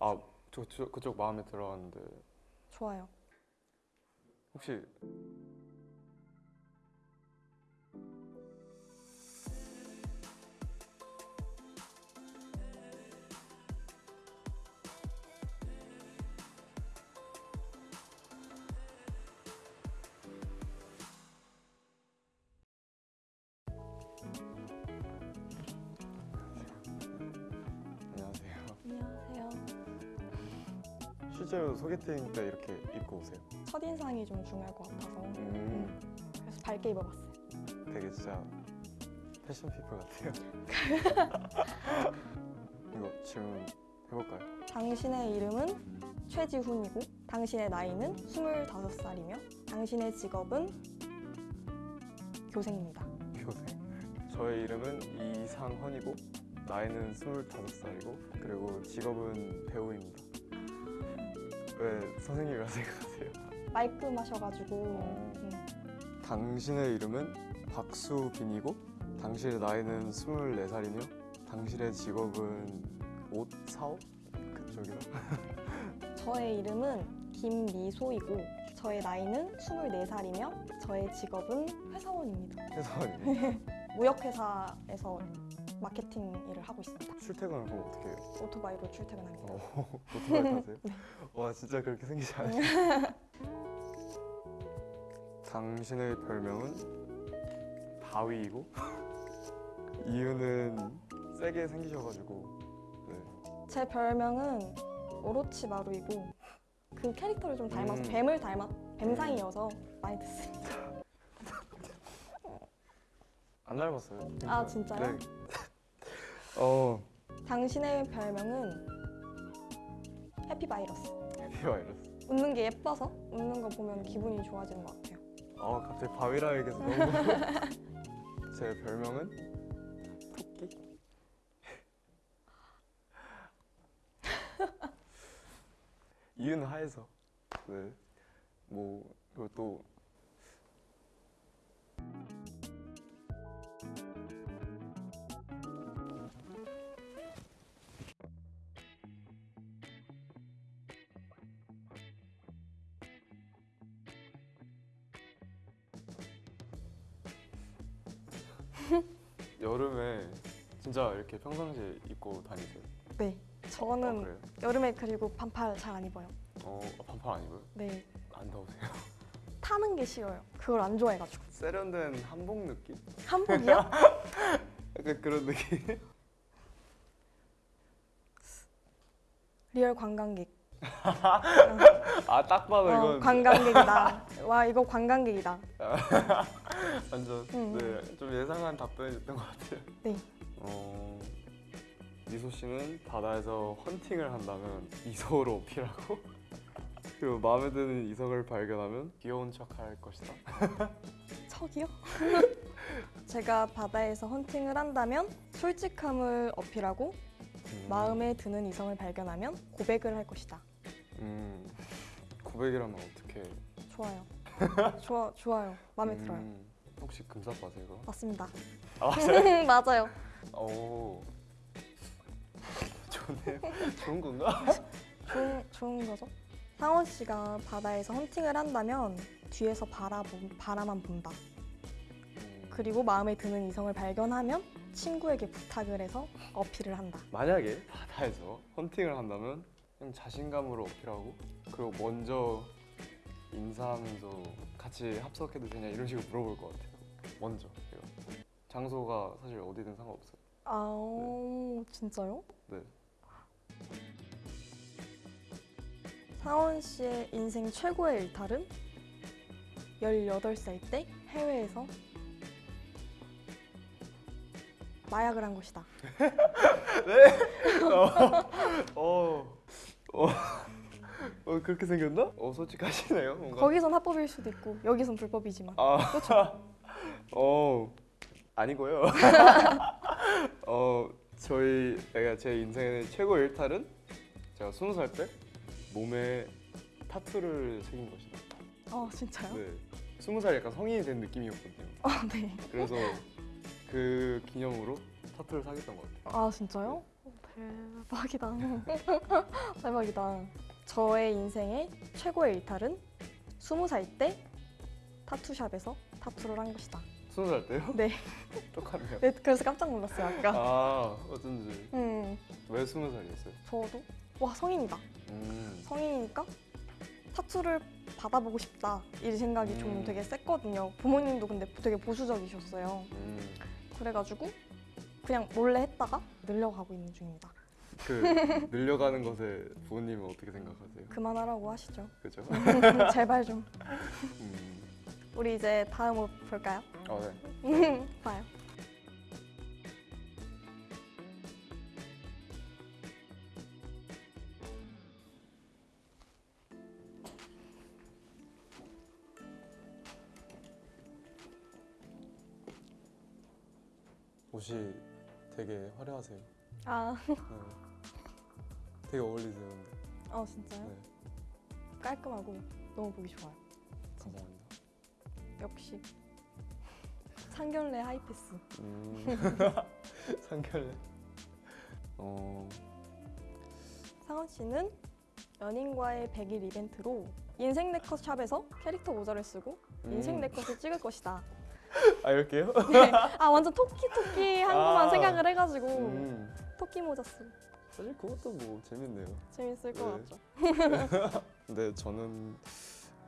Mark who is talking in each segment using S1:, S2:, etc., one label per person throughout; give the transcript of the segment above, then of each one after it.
S1: 아, 저, 저 그쪽 마음에 들어왔는데
S2: 좋아요.
S1: 혹시 실제로 소개팅 때 이렇게 입고 오세요?
S2: 첫인상이 좀 중요할 것 같아서
S1: 음,
S2: 그래서 밝게 입어봤어요.
S1: 되게 진짜 패션 피플 같아요. 이거 질문 해볼까요?
S2: 당신의 이름은 최지훈이고 당신의 나이는 25살이며 당신의 직업은 교생입니다.
S1: 교생. 저의 이름은 이상헌이고 나이는 25살이고 그리고 직업은 배우입니다. 왜 선생님이라 생각하세요?
S2: 말끔하셔가지고
S1: 어.
S2: 음,
S1: 당신의 이름은 박수빈이고 당신의 나이는 24살이며 당신의 직업은 옷 사업? 그쪽이요?
S2: 저의 이름은 김미소이고 저의 나이는 24살이며 저의 직업은 회사원입니다.
S1: 회사원이에요.
S2: 무역회사에서 마케팅 일을 하고 있습니다.
S1: 출퇴근을 그럼 어떻게 해요?
S2: 오토바이로 출퇴근합니다.
S1: 어, 오토바이 타세요? 와 진짜 그렇게 생기지 않아요? 당신의 별명은 바위이고 이유는 세게 생기셔가지고 네.
S2: 제 별명은 오로치마루이고 그 캐릭터를 좀 닮아서
S1: 음.
S2: 뱀을 닮아 뱀상이어서 많이 듣습니다.
S1: 안 닮았어요.
S2: 아, 진짜요?
S1: 네. 어
S2: 당신의 별명은 해피바이러스.
S1: 해피바이러스.
S2: 웃는 게 예뻐서 웃는 거 보면 기분이 좋아지는 것 같아요.
S1: 아 갑자기 바위라 얘기해서 너무 제 별명은 토끼. 이유는 하에서 네. 뭐 그리고 또 여름에 진짜 이렇게 평상시에 입고 다니세요?
S2: 네.
S1: 아,
S2: 저는
S1: 그래요?
S2: 여름에 그리고 반팔 잘 안 입어요.
S1: 어 반팔 아니고요?
S2: 네.
S1: 안 더우세요?
S2: 타는 게 싫어요. 그걸 안 좋아해가지고.
S1: 세련된 한복 느낌?
S2: 한복이요?
S1: 약간 그런 느낌?
S2: real 관광객.
S1: 아 딱 봐도
S2: 어,
S1: 이건
S2: 관광객이다. 와 이거 관광객이다.
S1: 완전
S2: 음.
S1: 네, 좀 예상한 답변이었던 것 같아요.
S2: 네.
S1: 어, 미소 씨는 바다에서 헌팅을 한다면 이성으로 어필하고 그리고 마음에 드는 이성을 발견하면 귀여운 척할 것이다.
S2: 척이요? 제가 바다에서 헌팅을 한다면 솔직함을 어필하고
S1: 음,
S2: 마음에 드는 이성을 발견하면 고백을 할 것이다.
S1: 음, 고백이라면 어떻게?
S2: 좋아요. 좋아 좋아요. 마음에
S1: 음,
S2: 들어요.
S1: 혹시 금사빠세요? 그럼?
S2: 맞습니다.
S1: 아
S2: 맞아요?
S1: 오 좋네요. 좋은 건가?
S2: 좋은 좋은 거죠. 상원 씨가 바다에서 헌팅을 한다면 뒤에서 바라보, 바라만 본다.
S1: 음,
S2: 그리고 마음에 드는 이성을 발견하면 친구에게 부탁을 해서 어필을 한다.
S1: 만약에 바다에서 헌팅을 한다면 그냥 자신감으로 어필하고 그리고 먼저 인사하면서 같이 합석해도 되냐 이런 식으로 물어볼 것 같아요. 먼저 제가. 장소가 사실 어디든 상관없어요.
S2: 아 오, 진짜요?
S1: 네.
S2: 상원 씨의 인생 최고의 일탈은 18살 때 해외에서 마약을 한 것이다.
S1: 어, 어, 어 그렇게 생겼나? 어 솔직하시네요 뭔가.
S2: 거기선 합법일 수도 있고 여기선 불법이지만
S1: 아,
S2: 그렇죠.
S1: 어 아니고요. 어 저희 내가 제 인생의 최고 일탈은 제가 스무 살 때 몸에 타투를 새긴 것이다.
S2: 아 진짜요?
S1: 네, 스무 살 약간 성인이 된 느낌이었거든요.
S2: 아 네.
S1: 그래서 그 기념으로 타투를 사겠던 것 같아요.
S2: 아 진짜요? 어, 대박이다. 대박. 대박이다. 저의 인생의 최고의 일탈은 스무 살때 타투샵에서 타투를 한 것이다.
S1: 스무 살 때요?
S2: 네.
S1: 똑같네요.
S2: 네, 그래서 깜짝 놀랐어요 아까.
S1: 아 어쩐지
S2: 음,
S1: 왜 스무 살이었어요?
S2: 저도 와 성인이다.
S1: 음.
S2: 성인이니까 타투를 받아보고 싶다 이 생각이 좀
S1: 음.
S2: 되게 셌거든요. 부모님도 근데 되게 보수적이셨어요.
S1: 음.
S2: 그래가지고 그냥 몰래 했다가 늘려가고 있는 중입니다.
S1: 그 늘려가는 것에 부모님은 어떻게 생각하세요?
S2: 그만하라고 하시죠.
S1: 그죠?
S2: 제발 좀.
S1: 음.
S2: 우리 이제 다음으로 볼까요?
S1: 아 네.
S2: 봐요.
S1: 옷이 되게 화려하세요.
S2: 아,
S1: 네. 되게 어울리세요. 근데.
S2: 어 진짜요?
S1: 네.
S2: 깔끔하고 너무 보기 좋아요.
S1: 감사합니다.
S2: 역시 상견례 하이패스.
S1: 음. 상결례. 어.
S2: 상원 씨는 연인과의 100일 이벤트로 인생 네컷 샵에서 캐릭터 모자를 쓰고 인생
S1: 음.
S2: 네컷을 찍을 것이다.
S1: 아 이렇게요?
S2: 네. 아 완전 토끼 토끼 한 것만
S1: 아.
S2: 생각을 해가지고
S1: 음.
S2: 토끼 모자 쓰고
S1: 사실 그것도 뭐 재밌네요.
S2: 재밌을 것
S1: 네.
S2: 같죠.
S1: 근데 저는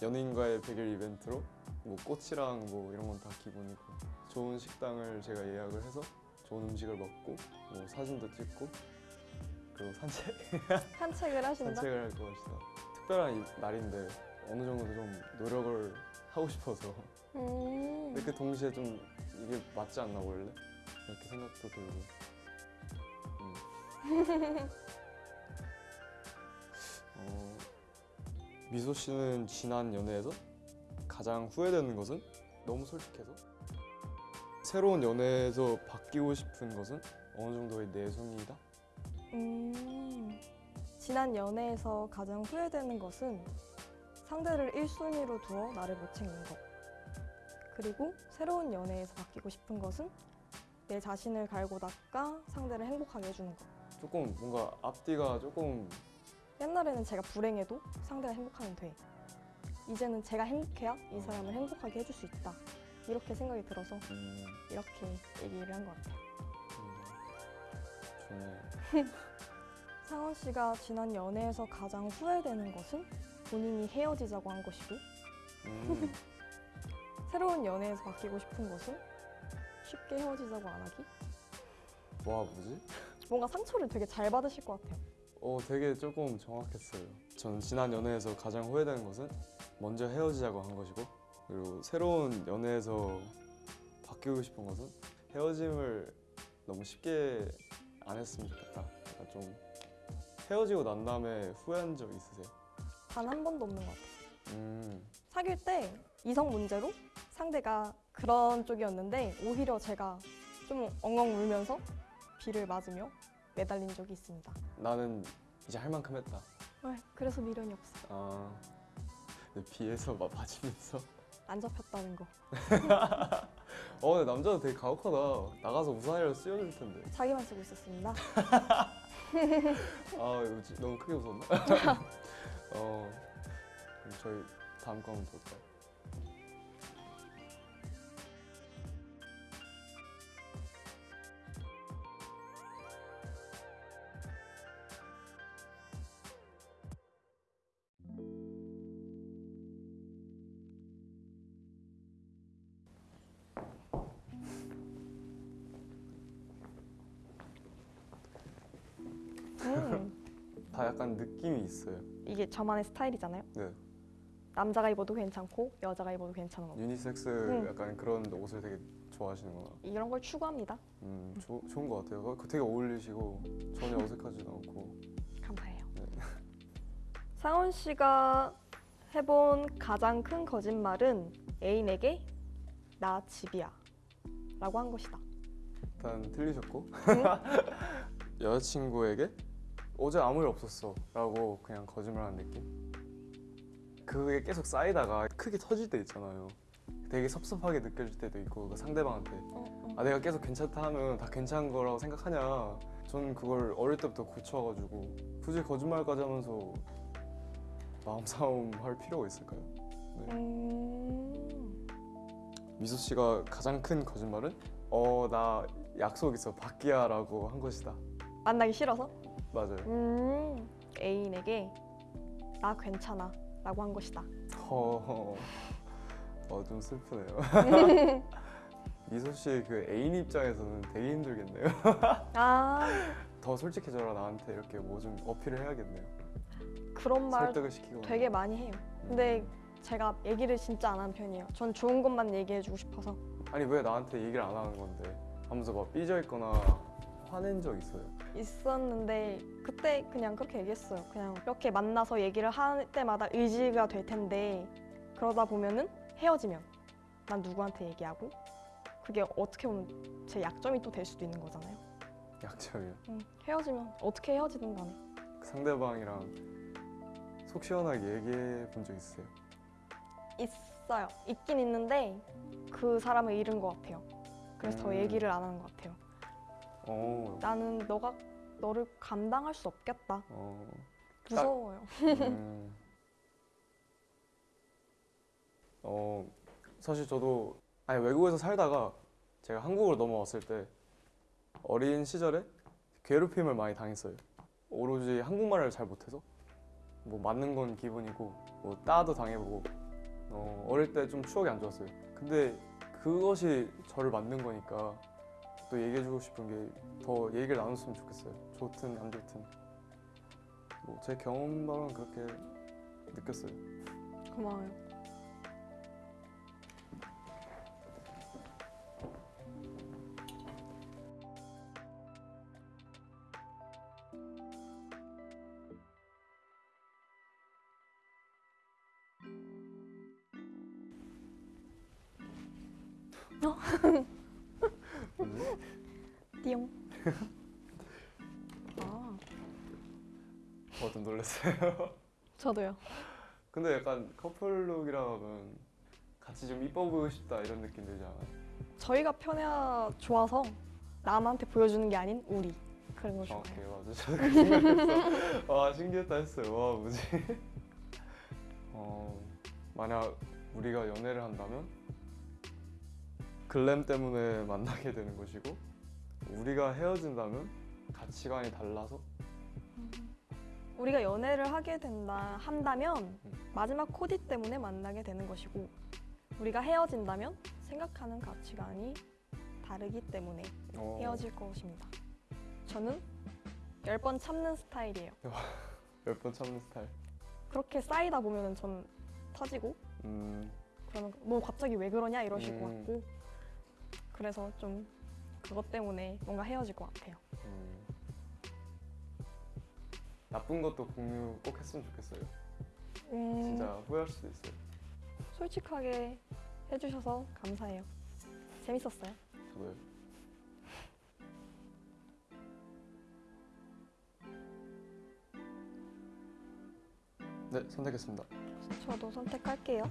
S1: 연인과의 100일 이벤트로 뭐 꽃이랑 뭐 이런 건 다 기본이고 좋은 식당을 제가 예약을 해서 좋은 음식을 먹고 뭐 사진도 찍고 그리고 산책
S2: 산책을 하신다.
S1: 산책을 할 것이다. 특별한 이- 날인데 어느 정도 좀 노력을 하고 싶어서
S2: 음.
S1: 근데 그 동시에 좀 이게 맞지 않나 원래 이렇게 생각도 들고 음. 어, 미소 씨는 지난 연애에서 가장 후회되는 것은 너무 솔직해서 새로운 연애에서 바뀌고 싶은 것은 어느 정도의 내숭이다
S2: 음. 지난 연애에서 가장 후회되는 것은 상대를 1순위로 두어 나를 못 챙긴 것. 그리고 새로운 연애에서 바뀌고 싶은 것은 내 자신을 갈고 닦아 상대를 행복하게 해주는 것.
S1: 조금 뭔가 앞뒤가 조금
S2: 옛날에는 제가 불행해도 상대가 행복하면 돼. 이제는 제가 행복해야 이 사람을 행복하게 해줄 수 있다. 이렇게 생각이 들어서
S1: 음,
S2: 이렇게 얘기를 한 것 같아요.
S1: 음, 좋네요.
S2: 상원 씨가 지난 연애에서 가장 후회되는 것은 본인이 헤어지자고 한 것이고
S1: 음,
S2: 새로운 연애에서 바뀌고 싶은 것은 쉽게 헤어지자고 안 하기?
S1: 와 뭐지?
S2: 뭔가 상처를 되게 잘 받으실 것 같아요.
S1: 어, 되게 조금 정확했어요. 저는 지난 연애에서 가장 후회되는 것은 먼저 헤어지자고 한 것이고, 그리고 새로운 연애에서 바뀌고 싶은 것은 헤어짐을 너무 쉽게 안 했으면 좋겠다. 약간 좀 헤어지고 난 다음에 후회한 적 있으세요?
S2: 단 한 번도 없는 것 같아요.
S1: 음,
S2: 사귈 때 이성 문제로 상대가 그런 쪽이었는데 오히려 제가 좀 엉엉 울면서 비를 맞으며 매달린 적이 있습니다.
S1: 나는 이제 할 만큼 했다.
S2: 아, 그래서 미련이 없어.
S1: 아, 근데 비에서 막 맞으면서.
S2: 안 잡혔다는 거.
S1: 어, 근데 남자도 되게 가혹하다. 나가서 우산이라도 씌워줄 텐데.
S2: 자기만 쓰고 있었습니다.
S1: 아 너무 크게 웃었나? 어 그럼 저희 다음 거 한번 볼까요?
S2: 음,
S1: 다 약간 느낌이 있어요.
S2: 이게 저만의 스타일이잖아요.
S1: 네
S2: 남자가 입어도 괜찮고 여자가 입어도 괜찮은 거.
S1: 유니섹스
S2: 음.
S1: 약간 그런 옷을 되게 좋아하시는구나.
S2: 이런 걸 추구합니다.
S1: 음 조, 좋은 것 같아요. 그거 되게 어울리시고 전혀 어색하지도 않고.
S2: 감사해요.
S1: 네.
S2: 상원 씨가 해본 가장 큰 거짓말은 애인에게 나 집이야 라고 한 것이다.
S1: 일단 틀리셨고
S2: 응?
S1: 여자친구에게 어제 아무 일 없었어 라고 그냥 거짓말하는 느낌 그게 계속 쌓이다가 크게 터질 때 있잖아요 되게 섭섭하게 느껴질 때도 있고 그 상대방한테
S2: 어, 어.
S1: 아 내가 계속 괜찮다 하면 다 괜찮은 거라고 생각하냐 전 그걸 어릴 때부터 고쳐가지고 굳이 거짓말까지 하면서 마음 싸움 할 필요가 있을까요?
S2: 음,
S1: 미소 씨가 가장 큰 거짓말은 어 나 약속 있어 밖이야라고 한 것이다.
S2: 만나기 싫어서?
S1: 맞아요.
S2: 음, 애인에게 나 괜찮아 라고 한 것이다.
S1: 어, 어, 좀 슬프네요. 미소 씨의 그 애인 입장에서는 되게 힘들겠네요.
S2: 아,
S1: 더 솔직해져라 나한테 이렇게 뭐 좀 어필을 해야겠네요.
S2: 그런 말. 되게 많이 해요. 근데 제가 얘기를 진짜 안 하는 편이에요. 전 좋은 것만 얘기해주고 싶어서.
S1: 아니 왜 나한테 얘기를 안 하는 건데? 하면서 막 삐져 있거나 화낸 적 있어요.
S2: 있었는데 그때 그냥 그렇게 얘기했어요. 그냥 이렇게 만나서 얘기를 할 때마다 의지가 될 텐데 그러다 보면은 헤어지면 난 누구한테 얘기하고 그게 어떻게 보면 제 약점이 또 될 수도 있는 거잖아요.
S1: 약점이요.
S2: 음, 헤어지면 어떻게 헤어지든 간에
S1: 그 상대방이랑 속 시원하게 얘기해 본 적 있어요.
S2: 있어요. 있긴 있는데 그 사람을 잃은 것 같아요. 그래서 더
S1: 음.
S2: 얘기를 안 하는 것 같아요.
S1: 어,
S2: 나는 너가 너를 감당할 수 없겠다.
S1: 어,
S2: 무서워요.
S1: 음. 어, 사실 저도 아니 외국에서 살다가 제가 한국으로 넘어왔을 때 어린 시절에 괴롭힘을 많이 당했어요. 오로지 한국말을 잘 못해서 뭐 맞는 건 기본이고 뭐 따도 당해보고 어, 어릴 때 좀 추억이 안 좋았어요. 근데 그것이 저를 만든 거니까 또 얘기해주고 싶은 게 더 얘기를 나눴으면 좋겠어요. 좋든 안 좋든. 뭐 제 경험만은 그렇게 느꼈어요.
S2: 고마워요. 띠용. 아,
S1: 어, 좀 놀랐어요.
S2: 저도요.
S1: 근데 약간 커플룩이라면 같이 좀 이뻐 보이고 싶다 이런 느낌 들지 않아요?
S2: 저희가 편해야 좋아서 남한테 보여주는 게 아닌 우리 그런 거 좋아해요.
S1: 정확해요, 맞아. 저도 그 생각했어. 와 신기했다 했어요. 와 뭐지? 어 만약 우리가 연애를 한다면 글램 때문에 만나게 되는 것이고 우리가 헤어진다면 가치관이 달라서
S2: 우리가 연애를 하게 된다 한다면
S1: 음.
S2: 마지막 코디 때문에 만나게 되는 것이고 우리가 헤어진다면 생각하는 가치관이 다르기 때문에
S1: 어,
S2: 헤어질 것입니다. 저는 열 번 참는 스타일이에요.
S1: 몇번 참는 스타일.
S2: 그렇게 쌓이다 보면은 전 터지고
S1: 음,
S2: 그러면 뭐 갑자기 왜 그러냐 이러실 것
S1: 음.
S2: 같고 그래서 좀 그것 때문에 뭔가 헤어질 것 같아요.
S1: 음. 나쁜 것도 공유 꼭 했으면 좋겠어요.
S2: 음,
S1: 진짜 후회할 수도 있어요.
S2: 솔직하게 해주셔서 감사해요. 재밌었어요.
S1: 저도요. 네, 선택했습니다.
S2: 저도 선택할게요.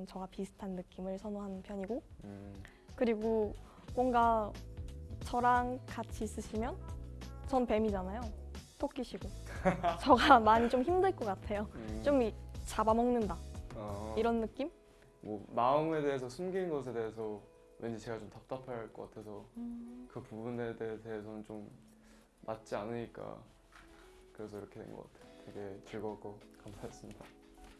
S2: 저는 저와 비슷한 느낌을 선호하는 편이고
S1: 음,
S2: 그리고 뭔가 저랑 같이 있으시면 전 뱀이잖아요. 토끼시고 저가 많이 좀 힘들 것 같아요.
S1: 음,
S2: 좀 이- 잡아먹는다
S1: 어,
S2: 이런 느낌?
S1: 뭐 마음에 대해서 숨긴 것에 대해서 왠지 제가 좀 답답할 것 같아서 그 부분에 대- 대해서는 좀 맞지 않으니까 그래서 이렇게 된 것 같아요. 되게 즐거웠고 감사했습니다.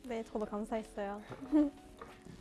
S2: 네, 저도 감사했어요.